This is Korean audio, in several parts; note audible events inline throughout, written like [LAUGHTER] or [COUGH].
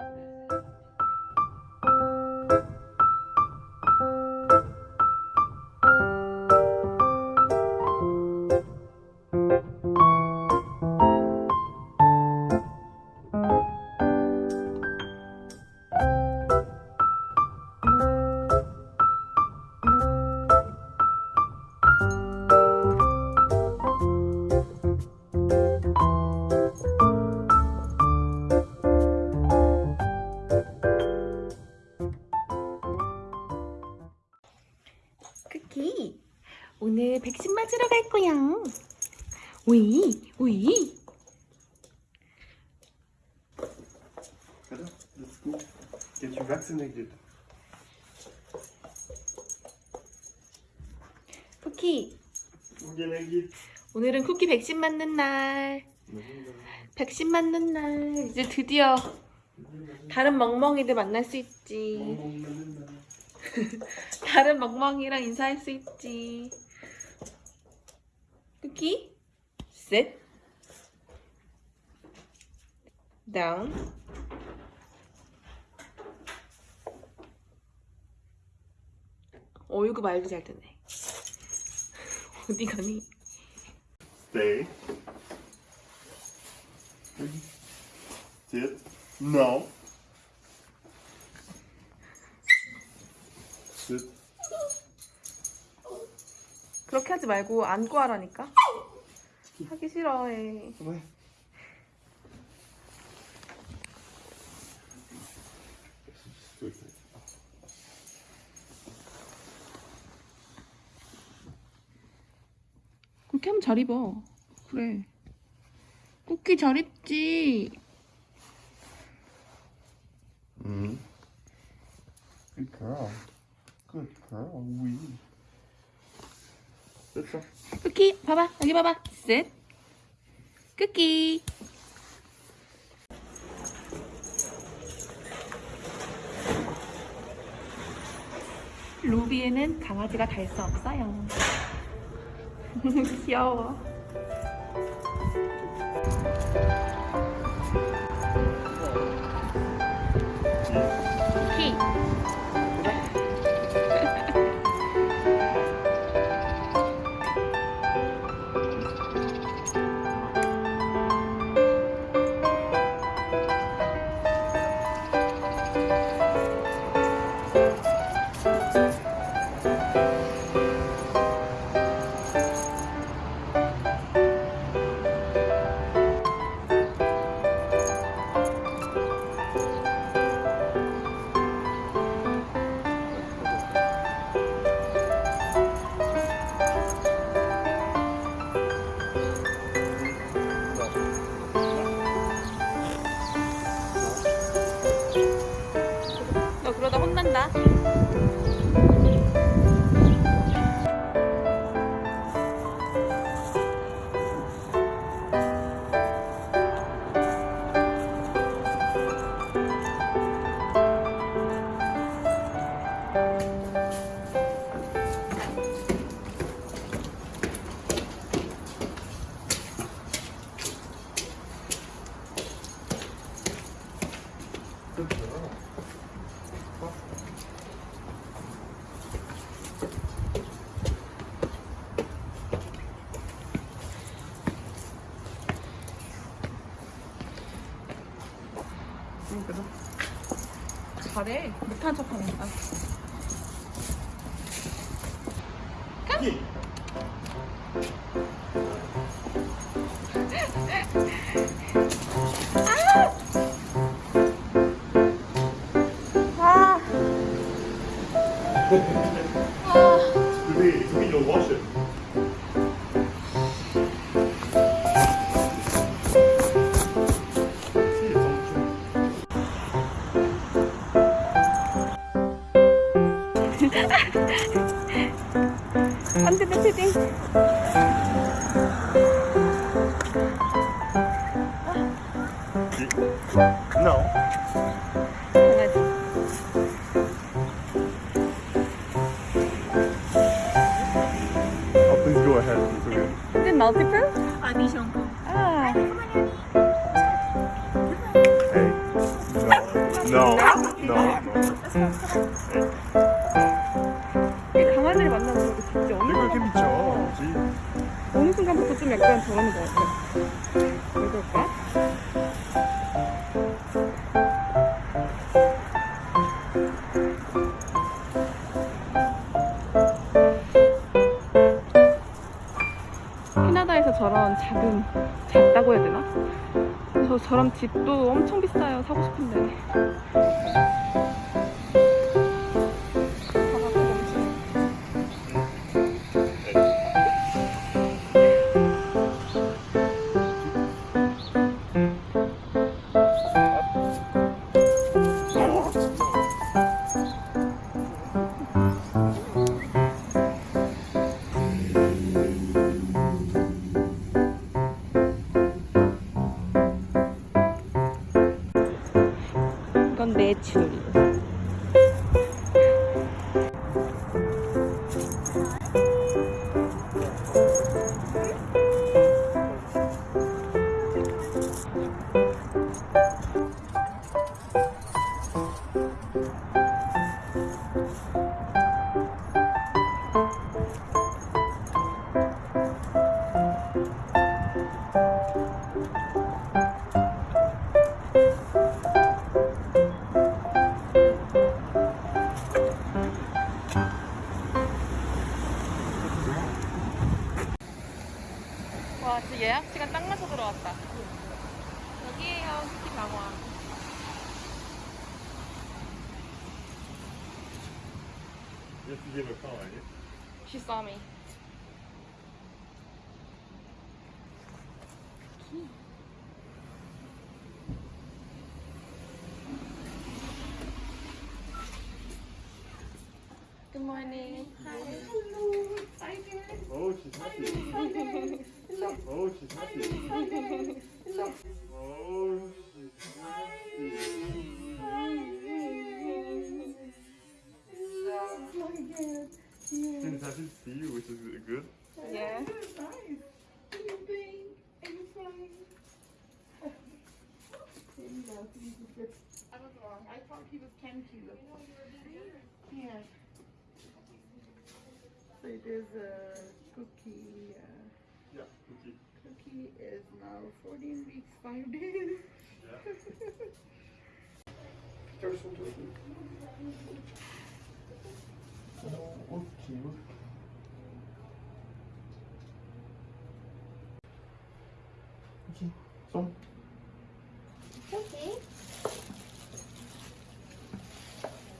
Amen. Let's go. Get you vaccinated. 쿠키 geht. 오늘은 쿠키 백신 맞는 날 백신 맞는 날 이제 드디어 다른 멍멍이들 만날 수 있지 [LAUGHS] 다른 멍멍이랑 인사할 수 있지 쿠키 sit down 어이구 말도 잘 듣네 [LAUGHS] 어디 가니 Stay. Sit. No. Sit. 그렇게 하지 말고 안고 하라니까 하기 싫어해 Kom 그렇게 하면 잘 입어. 그래. 쿠키 잘 입지. Mm. Good girl. Good girl. Wee. 됐어. 쿠키 봐봐 여기 봐봐. 셋. 쿠키. 루비에는 강아지가 달수 없어요. [LAUGHS] 笑啊！ 잘해. 못한 척 하는 거야. Hier. sleeping. No. Oh, please go ahead. It's okay. Is it multiple? Ah, Dijon. Hey. No. No. No. no. 약간 저러는 것 같아. 왜 그럴까? 캐나다에서 저런 작은 작다고 해야 되나? 저 저런 집도 엄청 비싸요. 사고 싶은데. ছিল 와, 진짜 예약 시간 딱 맞춰 들어왔다. 여기에요, 시티 방황. You have to give a call, right? She saw me. Good morning. Oh, she's happy. Oh, she's happy. Oh, she's happy. She's happy to see you, which is good. Yeah. I was wrong. I thought he was 10 kilos. Yeah. So it is a cookie. Uh, Yeah, cookie. cookie is now 14 weeks, 5 days. Oh. Okay.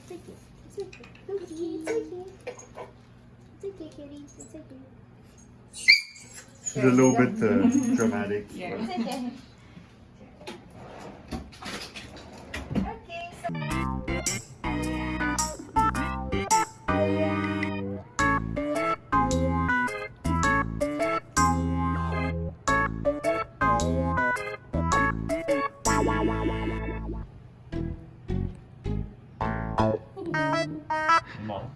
It's okay. It's okay. It's okay. It's kitty. It's okay. She's a little bit uh, dramatic. Yeah. It's 귀여워.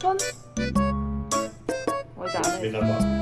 손. 어, 이제 안 해.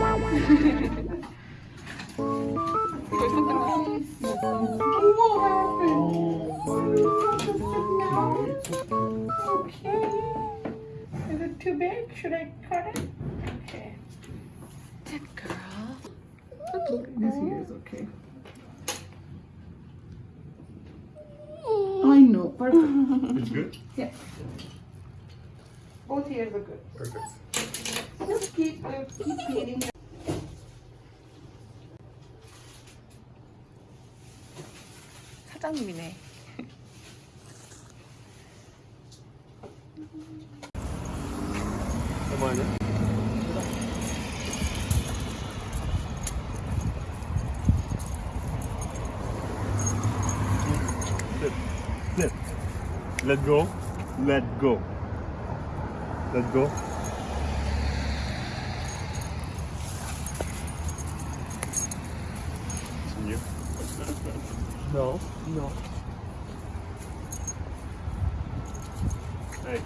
Is it too big? Should I cut it? Okay. Good girl. Okay. This ear is okay. I know. Perfect. It's good? Yeah. Both ears are good. Perfect. Just keep, uh, keep 사장님이네. 얼마냐? Let go. Let go. Let go. 哦。哎、